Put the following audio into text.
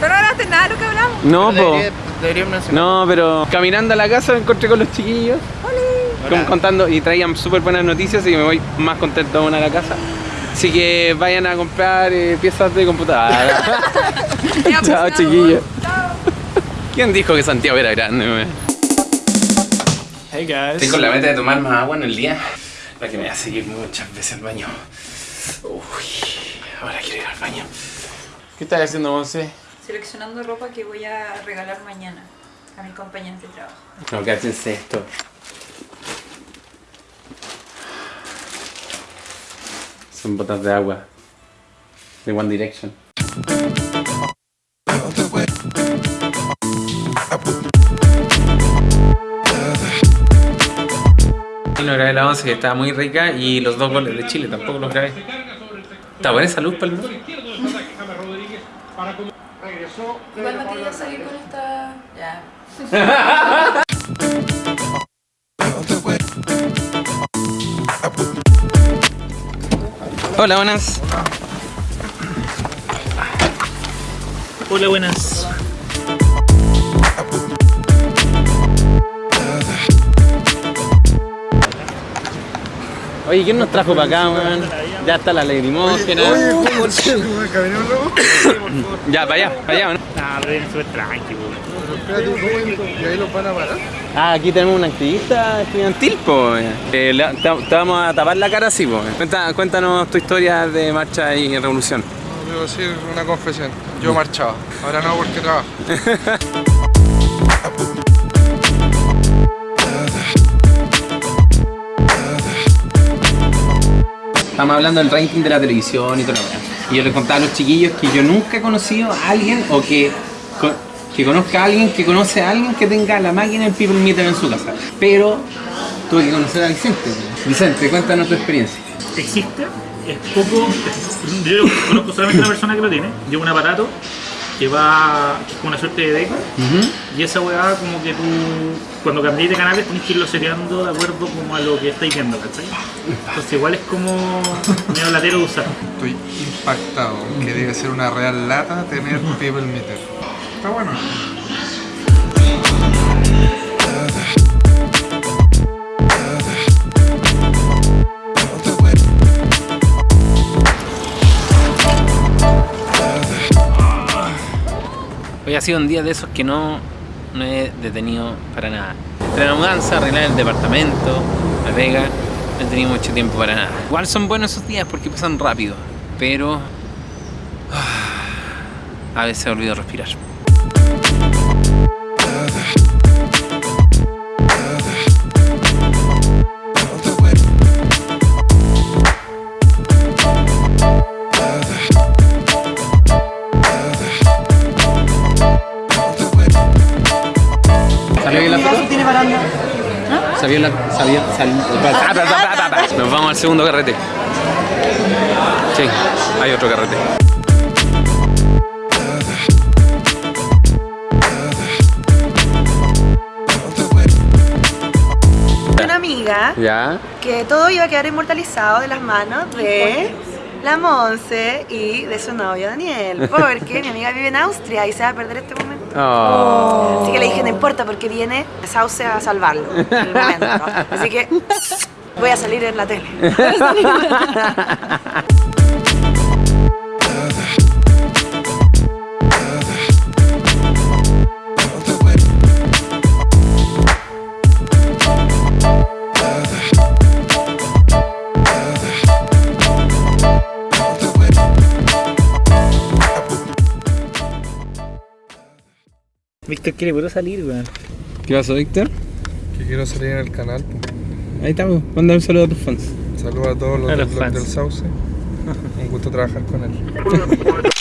Pero no hablaste nada de lo que hablamos. No, po. Debería- mencionar. No, pero caminando a la casa me encontré con los chiquillos. Como contando y traían súper buenas noticias y me voy más contento aún a la casa. Así que vayan a comprar eh, piezas de computadora. Pues, Chao, chiquillos. Chao. ¿Quién dijo que Santiago era grande? Hey guys. Estoy con la meta de tomar más agua en el día para que me a seguir muchas veces al baño. Uy, ahora quiero ir al baño. ¿Qué estás haciendo, Monse? Seleccionando ropa que voy a regalar mañana a mis compañeros de trabajo. No, cáchense esto. Son botas de agua. De One Direction. No grabé la once que estaba muy rica y los dos goles de Chile tampoco los grabé. Está buena esa luz, Palma. Igual no quería salir con esta. Ya. Hola, buenas. Hola, buenas. Oye, ¿quién nos trajo para acá, weón? Ya está la lagrimógena. Ya, para allá, para allá, ¿o ¿no? Nah, pero viene súper tranquilo. ¿Y ahí los van a parar? Ah, aquí tenemos una activista estudiantil, pues. Eh, te, te vamos a tapar la cara así. Cuenta- cuéntanos tu historia de marcha y revolución. No, debo decir una confesión. Yo marchaba. Ahora no porque trabajo. Estamos hablando del ranking de la televisión y todo lo demás. Y yo les contaba a los chiquillos que yo nunca he conocido a alguien o que, que conozca a alguien que conoce a alguien que tenga la máquina en People Meter en su casa. Pero tuve que conocer a Vicente. Vicente, cuéntanos tu experiencia. Existe, es poco. Yo conozco solamente una persona que lo tiene. Lleva un aparato que va con una suerte de deco. Y esa weá, como que tú, cuando cambies de canales, tienes que irlo seriando de acuerdo como a lo que estáis viendo, ¿cachai? Entonces, igual es como medio latero de usar. Estoy impactado. Que debe ser una real lata tener People Meter. Está bueno. Hoy ha sido un día de esos que no, no he detenido para nada. Entre la mudanza, arreglar el departamento, la pega, no he tenido mucho tiempo para nada. Igual son buenos esos días porque pasan rápido, pero ah, a veces olvido respirar. ¿Salió la... Salió... sal- Nos vamos al segundo carrete. Sí, hay otro carrete. una amiga ¿Ya? que todo iba a quedar inmortalizado de las manos de la Monse y de su novio Daniel, porque mi amiga vive en Austria y se va a perder este momento. Oh. Así que le dije, no importa, porque viene Sauce a salvarlo en el momento. Así que voy a salir en la tele. Víctor quiere puro salir, weón. ¿Qué pasó, Víctor? Que quiero salir en el canal. po. Ahí estamos. Manda un saludo a tus fans. Saludos a todos los A fans. del Sauce. Un gusto trabajar con él.